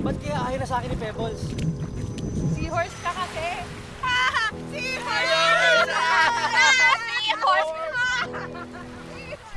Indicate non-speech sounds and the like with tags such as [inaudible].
Ba't kaya ayaw na sa akin ni Pebbles? Seahorse ka kasi! [laughs] Seahorse! Ah, seahorse! Seahorse! [laughs]